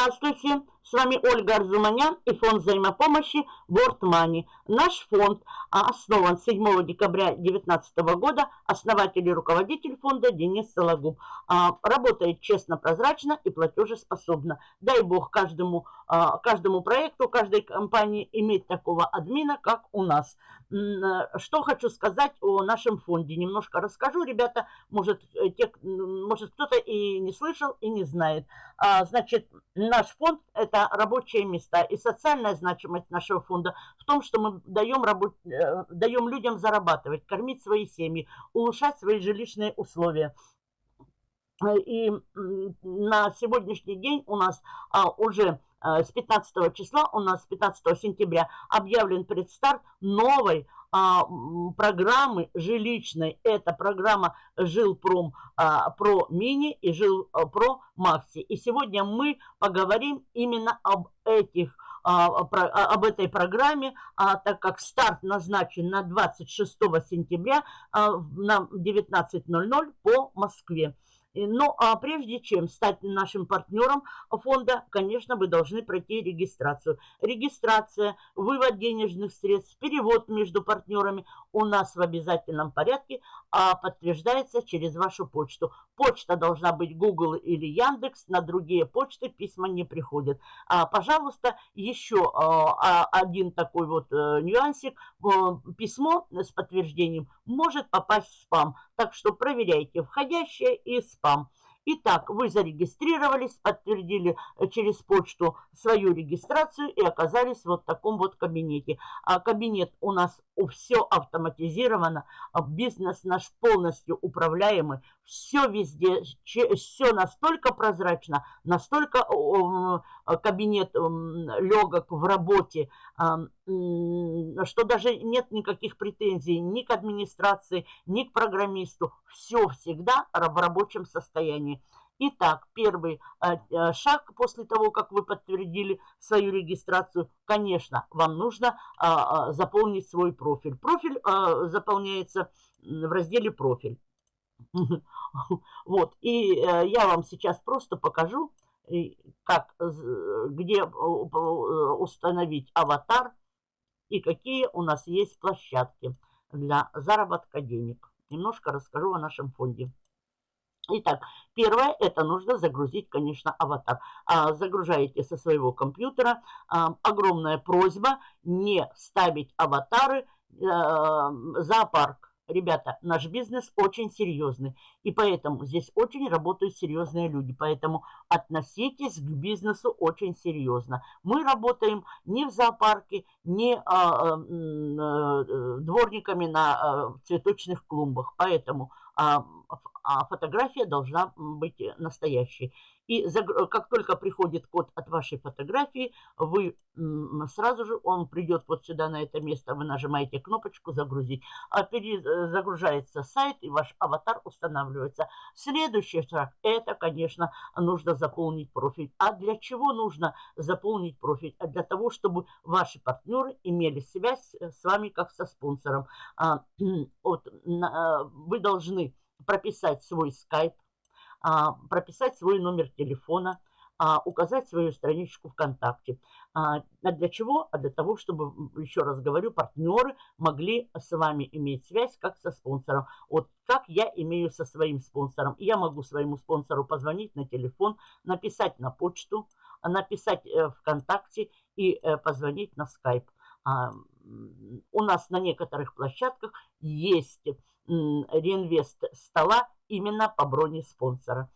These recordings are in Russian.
Здравствуйте! С вами Ольга Арзуманян и фонд взаимопомощи World Money. Наш фонд основан 7 декабря 2019 года. Основатель и руководитель фонда Денис Сологуб. А, работает честно, прозрачно и платежеспособно. Дай бог каждому, а, каждому проекту, каждой компании иметь такого админа, как у нас. Что хочу сказать о нашем фонде. Немножко расскажу, ребята. Может, э, те, может кто-то и не слышал, и не знает. Значит, наш фонд – это рабочие места. И социальная значимость нашего фонда в том, что мы даем, работ... Э, даем людям зарабатывать, кормить свои семьи, улучшать свои жилищные условия. И на сегодняшний день у нас а, уже э, с 15 числа, у нас с 15 сентября объявлен предстарт новой а, программы жилищной. Это программа Жилпром а, Про Мини и Жилпро Макси. И сегодня мы поговорим именно об этих а, об этой программе, а, так как старт назначен на 26 сентября а, на 19.00 по Москве. Ну, а прежде чем стать нашим партнером фонда, конечно, вы должны пройти регистрацию. Регистрация, вывод денежных средств, перевод между партнерами у нас в обязательном порядке а подтверждается через вашу почту. Почта должна быть Google или Яндекс, на другие почты письма не приходят. А, пожалуйста, еще а, один такой вот а, нюансик. Письмо с подтверждением может попасть в спам. Так что проверяйте входящее и спам. Итак, вы зарегистрировались, подтвердили э, через почту свою регистрацию и оказались вот в таком вот кабинете. А кабинет у нас все автоматизировано, а бизнес наш полностью управляемый, все везде, все настолько прозрачно, настолько кабинет легок в работе, что даже нет никаких претензий ни к администрации, ни к программисту. Все всегда в рабочем состоянии. Итак, первый э, э, шаг после того, как вы подтвердили свою регистрацию, конечно, вам нужно а, заполнить свой профиль. Профиль заполняется в разделе «Профиль». Вот, и э, я вам сейчас просто покажу, как, где установить аватар и какие у нас есть площадки для заработка денег. Немножко расскажу о нашем фонде. Итак, первое, это нужно загрузить, конечно, аватар. А, загружаете со своего компьютера. А, огромная просьба не ставить аватары а, зоопарк Ребята, наш бизнес очень серьезный, и поэтому здесь очень работают серьезные люди, поэтому относитесь к бизнесу очень серьезно. Мы работаем не в зоопарке, не а, а, дворниками на а, цветочных клумбах, поэтому а, а фотография должна быть настоящей. И как только приходит код от вашей фотографии, вы сразу же, он придет вот сюда на это место, вы нажимаете кнопочку «Загрузить», а перезагружается сайт, и ваш аватар устанавливается. Следующий шаг – это, конечно, нужно заполнить профиль. А для чего нужно заполнить профиль? А для того, чтобы ваши партнеры имели связь с вами как со спонсором. А, а, вы должны прописать свой скайп, а, прописать свой номер телефона, а, указать свою страничку ВКонтакте. А, а для чего? А для того, чтобы, еще раз говорю, партнеры могли с вами иметь связь как со спонсором. Вот как я имею со своим спонсором. Я могу своему спонсору позвонить на телефон, написать на почту, написать э, ВКонтакте и э, позвонить на скайп. У нас на некоторых площадках есть реинвест стола именно по броне спонсора.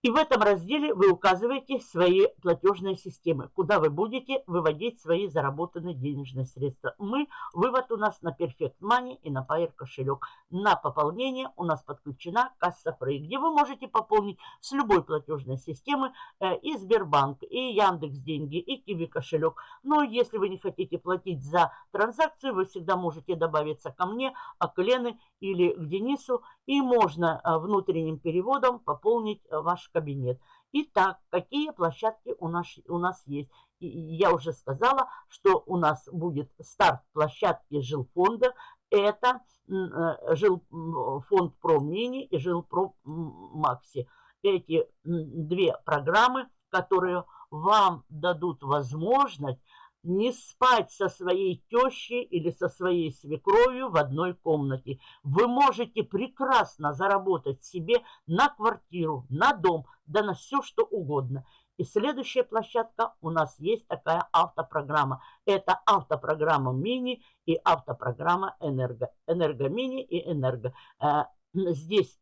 И в этом разделе вы указываете свои платежные системы, куда вы будете выводить свои заработанные денежные средства. Мы, вывод у нас на Perfect Money и на Pair кошелек. На пополнение у нас подключена касса Free, где вы можете пополнить с любой платежной системы э, и Сбербанк, и Яндекс деньги, и Киви кошелек. Но если вы не хотите платить за транзакцию, вы всегда можете добавиться ко мне, а к Лене или к Денису, и можно э, внутренним переводом пополнить э, ваш кабинет. Итак, какие площадки у нас, у нас есть? И я уже сказала, что у нас будет старт площадки жилфонда. Это э, жилфонд Про Мини и жилпро Макси. Эти две программы которые вам дадут возможность не спать со своей тещей или со своей свекровью в одной комнате. Вы можете прекрасно заработать себе на квартиру, на дом, да на все, что угодно. И следующая площадка у нас есть такая автопрограмма. Это автопрограмма мини и автопрограмма энерго. Энерго мини и энерго. Э, здесь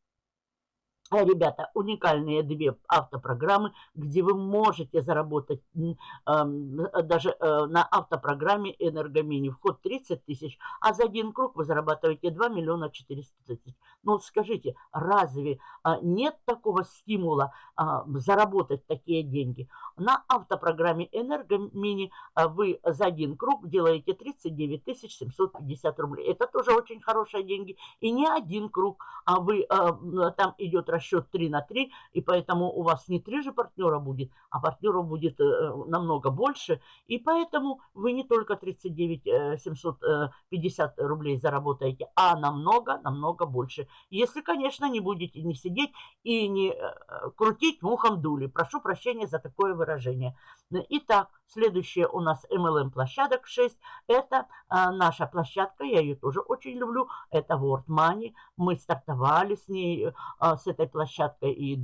ребята, уникальные две автопрограммы, где вы можете заработать даже э, на автопрограмме Энергомини. Вход 30 тысяч, а за один круг вы зарабатываете 2 миллиона 400 тысяч. Ну, скажите, разве а, нет такого стимула а, заработать такие деньги? На автопрограмме Энергомини вы за один круг делаете 39 750 рублей. Это тоже очень хорошие деньги. И не один круг, а вы там идет расчет 3 на 3, и поэтому у вас не 3 же партнера будет, а партнеров будет э, намного больше, и поэтому вы не только 39 750 э, рублей заработаете, а намного, намного больше. Если, конечно, не будете не сидеть и не э, крутить мухом дули. Прошу прощения за такое выражение. Итак, следующая у нас MLM площадок 6. Это а, наша площадка, я ее тоже очень люблю. Это World Money. Мы стартовали с ней, а, с этой площадкой и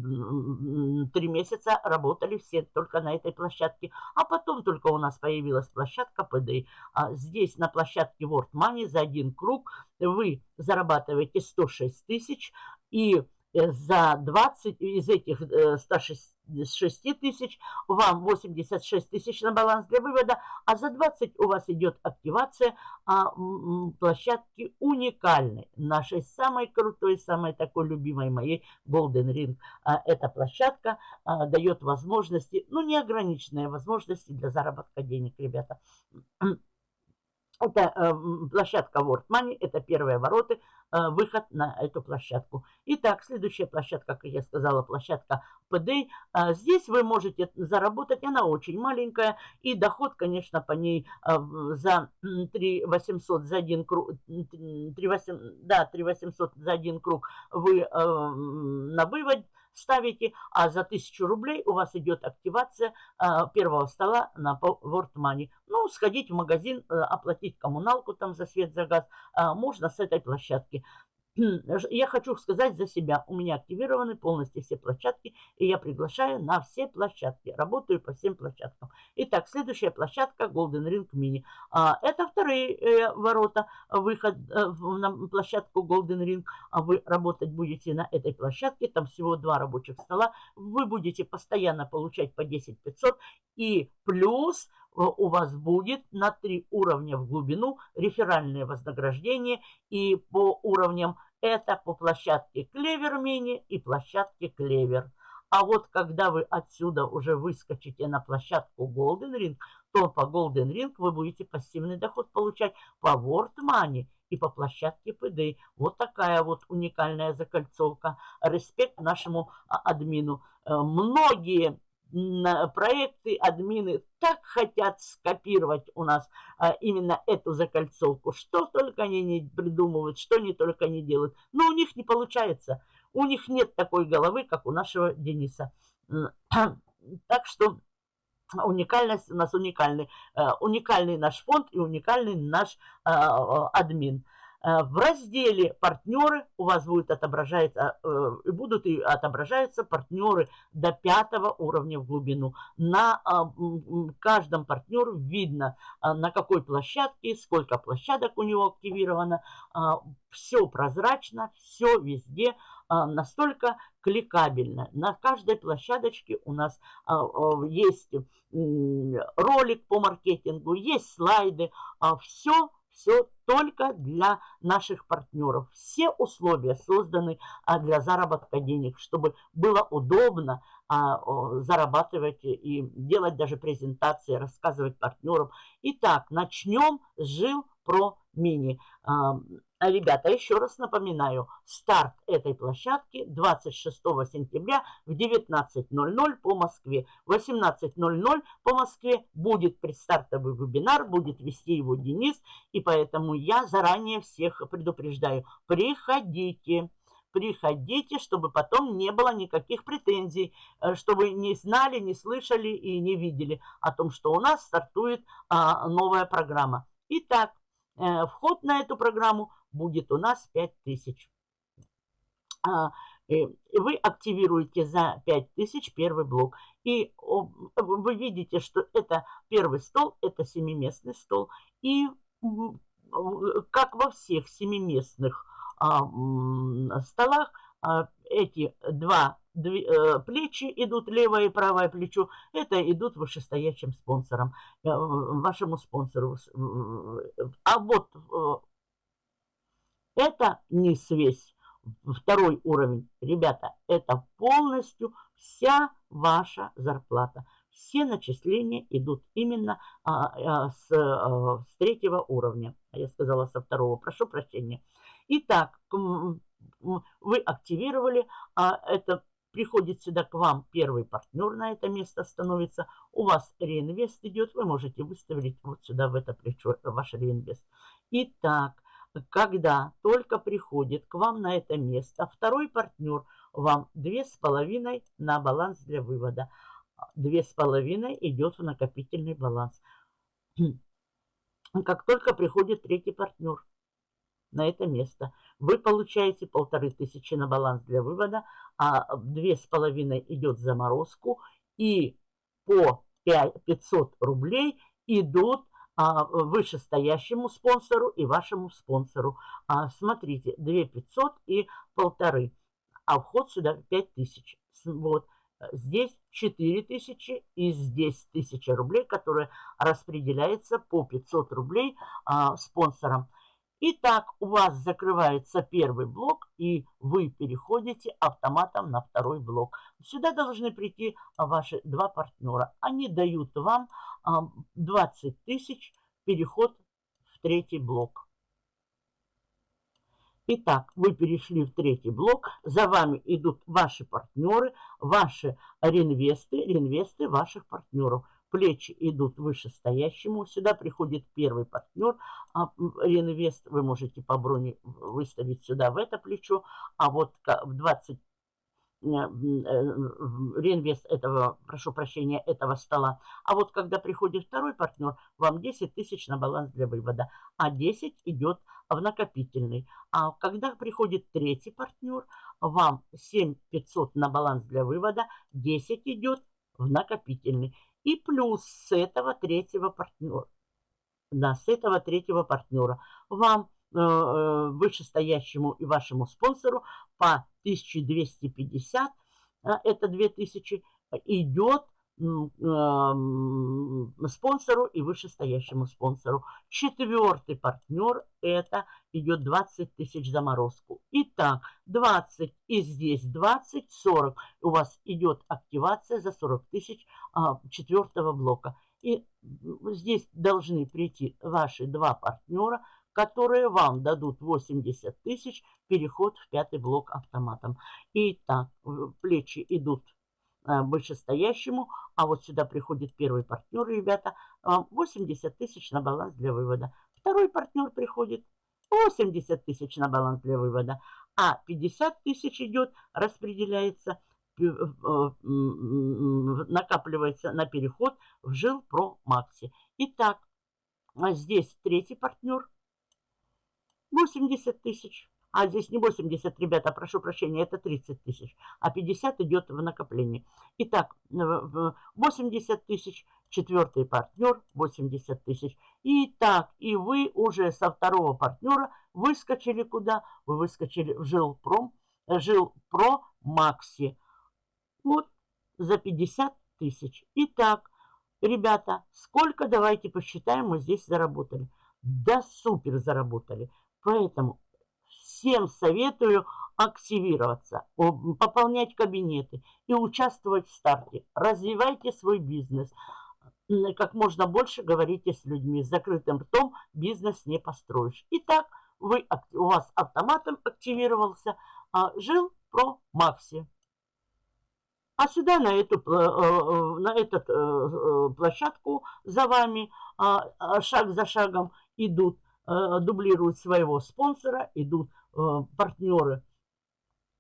три месяца работали все только на этой площадке. А потом только у нас появилась площадка PD. А здесь на площадке World Money за один круг вы зарабатываете 106 тысяч и за 20 из этих 106 э, тысяч вам 86 тысяч на баланс для вывода, а за 20 у вас идет активация а, площадки уникальной, нашей самой крутой, самой такой любимой моей Golden Ring. А, эта площадка а, дает возможности, ну неограниченные возможности для заработка денег, ребята. Это э, площадка World Money, это первые ворота, э, выход на эту площадку. Итак, следующая площадка, как я сказала, площадка PD. Э, здесь вы можете заработать, она очень маленькая, и доход, конечно, по ней э, за 3 800 за один круг, 3 8, да, 3 800 за один круг вы э, на вывод ставите, а за 1000 рублей у вас идет активация а, первого стола на World Money. Ну, сходить в магазин, а, оплатить коммуналку там за свет, за газ а, можно с этой площадки. Я хочу сказать за себя. У меня активированы полностью все площадки, и я приглашаю на все площадки. Работаю по всем площадкам. Итак, следующая площадка Golden Ring Mini. А, это вторые э, ворота, выход э, на площадку Golden Ring. А вы работать будете на этой площадке. Там всего два рабочих стола. Вы будете постоянно получать по 10 500 и плюс Э, у вас будет на три уровня в глубину реферальное вознаграждение. И по уровням это по площадке Клевер Мини и площадке Клевер. А вот когда вы отсюда уже выскочите на площадку Golden Ring, то по Golden Ring вы будете пассивный доход получать по World Money и по площадке PD. Вот такая вот уникальная закольцовка. Респект нашему а, админу. Э, многие проекты, админы так хотят скопировать у нас а, именно эту закольцовку. Что только они не придумывают, что они только не делают. Но у них не получается. У них нет такой головы, как у нашего Дениса. Так что уникальность у нас уникальный. А, уникальный наш фонд и уникальный наш а, админ. Э, в разделе «Партнеры» у вас будет отображаться, э, будут и отображаются партнеры до пятого уровня в глубину. На а, каждом партнеру видно, а, на какой площадке, сколько площадок у него активировано. А, все прозрачно, все везде настолько кликабельно. На каждой площадочке у нас есть ролик по маркетингу, есть слайды, все все только для наших партнеров. Все условия созданы а, для заработка денег, чтобы было удобно зарабатывать и делать даже презентации, рассказывать партнерам. Итак, начнем с жил про мини. А, ребята, еще раз напоминаю, старт этой площадки 26 сентября в 19.00 по Москве. В 18.00 по Москве будет предстартовый вебинар, будет вести его Денис, и поэтому я заранее всех предупреждаю. Приходите, приходите, чтобы потом не было никаких претензий, э, чтобы не знали, не слышали и не видели о том, что у нас стартует а, новая программа. Итак, э, вход на эту программу будет у нас 5000. А, вы активируете за 5000 первый блок. И вы видите, что это первый стол, это семиместный стол. И как во всех семиместных а, столах, а, эти два э, плечи идут, левое и правое плечо, это идут вышестоящим спонсорам, э, вашему спонсору. А вот э, это не связь второй уровень. Ребята, это полностью вся ваша зарплата. Все начисления идут именно а, а, с, а, с третьего уровня. А я сказала со второго, прошу прощения. Итак, вы активировали, а это приходит сюда к вам первый партнер на это место становится, у вас реинвест идет, вы можете выставить вот сюда в это плечо ваш реинвест. Итак, когда только приходит к вам на это место второй партнер, вам две с половиной на баланс для вывода. Две с половиной идет в накопительный баланс. Как только приходит третий партнер на это место, вы получаете полторы тысячи на баланс для вывода, а две с половиной идет в заморозку, и по 500 рублей идут а, вышестоящему спонсору и вашему спонсору. А, смотрите, 2 500 и полторы, а вход сюда 5000. Вот. Здесь 4000 и здесь 1000 рублей, которые распределяются по 500 рублей а, спонсорам. Итак, у вас закрывается первый блок, и вы переходите автоматом на второй блок. Сюда должны прийти ваши два партнера. Они дают вам 20 тысяч переход в третий блок. Итак, вы перешли в третий блок, за вами идут ваши партнеры, ваши реинвесты, реинвесты ваших партнеров. Плечи идут вышестоящему. Сюда приходит первый партнер, а реинвест. Вы можете по броне выставить сюда в это плечо, а вот в 20 э, э, реинвест этого, прошу прощения, этого стола. А вот когда приходит второй партнер, вам 10 тысяч на баланс для вывода, а 10 идет в накопительный. А когда приходит третий партнер, вам 7 500 на баланс для вывода, 10 идет в накопительный. И плюс с этого третьего партнера. Да, с этого третьего партнера. Вам э, э вышестоящему и вашему спонсору по 1250, э, это 2000, идет спонсору и вышестоящему спонсору. Четвертый партнер это идет 20 тысяч заморозку. Итак, 20 и здесь 20, 40. У вас идет активация за 40 тысяч а, четвертого блока. И здесь должны прийти ваши два партнера, которые вам дадут 80 тысяч переход в пятый блок автоматом. Итак, плечи идут Э, вышестоящему, а вот сюда приходит первый партнер, ребята, 80 э, тысяч на баланс для вывода. Второй партнер приходит, 80 тысяч на баланс для вывода, а 50 тысяч идет, распределяется, э, накапливается на переход в жил про Макси. Итак, а здесь третий партнер, 80 тысяч. А здесь не 80, ребята, прошу прощения, это 30 тысяч. А 50 идет в накопление. Итак, 80 тысяч, четвертый партнер 80 тысяч. Итак, и вы уже со второго партнера выскочили куда? Вы выскочили в Жилпром, Жилпро Макси. Вот за 50 тысяч. Итак, ребята, сколько, давайте посчитаем, мы здесь заработали. Да супер заработали. Поэтому всем советую активироваться, пополнять кабинеты и участвовать в старте. Развивайте свой бизнес. Как можно больше говорите с людьми. С закрытым ртом бизнес не построишь. Итак, вы, у вас автоматом активировался а, жил про Макси. А сюда на эту, э, э, на эту э, площадку за вами а, а, шаг за шагом идут, дублируют своего спонсора, идут Э, партнеры.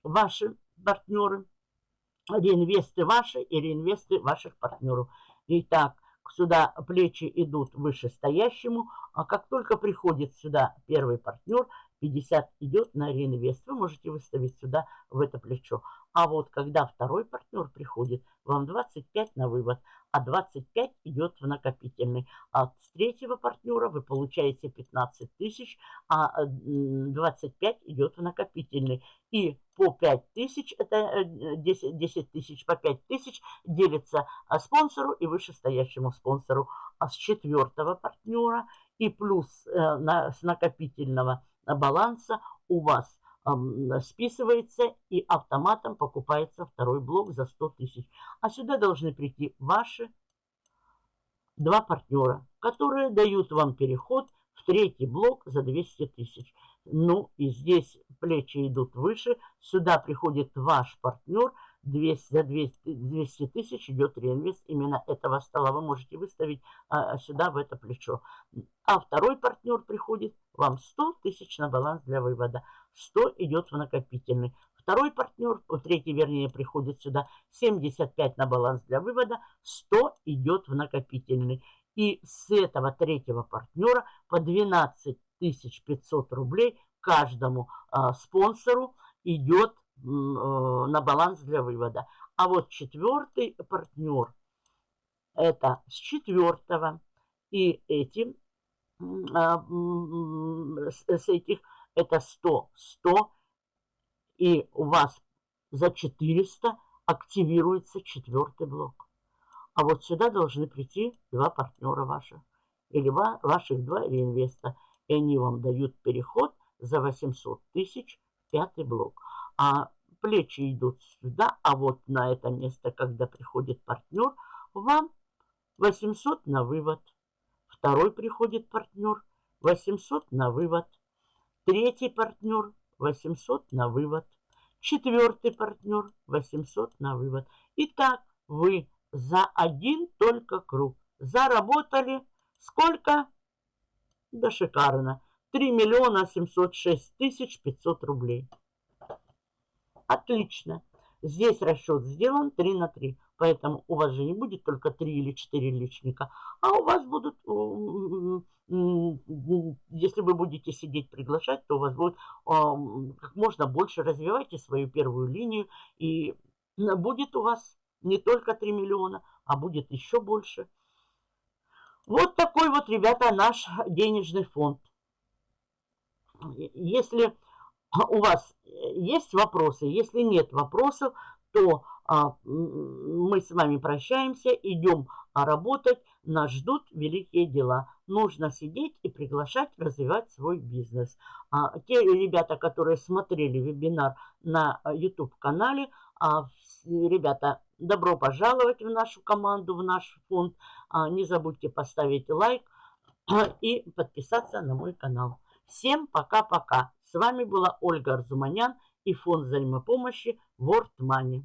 ваши партнеры, реинвесты ваши и реинвесты ваших партнеров. Итак, сюда плечи идут вышестоящему, а как только приходит сюда первый партнер, 50 идет на реинвест. Вы можете выставить сюда в это плечо. А вот когда второй партнер приходит, вам 25 на вывод, а 25 идет в накопительный. С третьего партнера вы получаете 15 тысяч, а 25 идет в накопительный. И по 5 тысяч, это 10, э, 10 тысяч по 5 тысяч делится а, спонсору и вышестоящему спонсору. А с четвертого партнера и плюс э, на, с накопительного баланса у вас списывается и автоматом покупается второй блок за 100 тысяч. А сюда должны прийти ваши два партнера, которые дают вам переход в третий блок за 200 тысяч. Ну и здесь плечи идут выше. Сюда приходит ваш партнер. 200, за 200, тысяч идет реинвест именно этого стола. Вы можете выставить а, сюда в это плечо. А второй партнер приходит, вам 100 тысяч на баланс для вывода. 100 идет в накопительный. Второй партнер, третий вернее, приходит сюда 75 на баланс для вывода, 100 идет в накопительный. И с этого третьего партнера по 12 500 рублей каждому а, спонсору идет а, на баланс для вывода. А вот четвертый партнер, это с четвертого, и этим, с, с этих, это 100, 100, и у вас за 400 активируется четвертый блок. А вот сюда должны прийти два партнера ваших, или ваших два реинвеста и они вам дают переход за 800 тысяч пятый блок. А плечи идут сюда, а вот на это место, когда приходит партнер, вам 800 на вывод. Второй приходит партнер, 800 на вывод. Третий партнер, 800 на вывод. Четвертый партнер, 800 на вывод. Итак, вы за один только круг заработали сколько? Да шикарно. 3 миллиона 706 тысяч 500 рублей. Отлично. Здесь расчет сделан 3 на 3. Поэтому у вас же не будет только 3 или 4 личника. А у вас будут, если вы будете сидеть приглашать, то у вас будет как можно больше. Развивайте свою первую линию. И будет у вас не только 3 миллиона, а будет еще больше. Вот такой вот, ребята, наш денежный фонд. Если у вас есть вопросы, если нет вопросов, то а, мы с вами прощаемся, идем работать, нас ждут великие дела. Нужно сидеть и приглашать развивать свой бизнес. А, те ребята, которые смотрели вебинар на YouTube-канале, а, ребята, добро пожаловать в нашу команду, в наш фонд. А, не забудьте поставить лайк и подписаться на мой канал. Всем пока-пока. С вами была Ольга Арзуманян и фонд взаимопомощи World Money.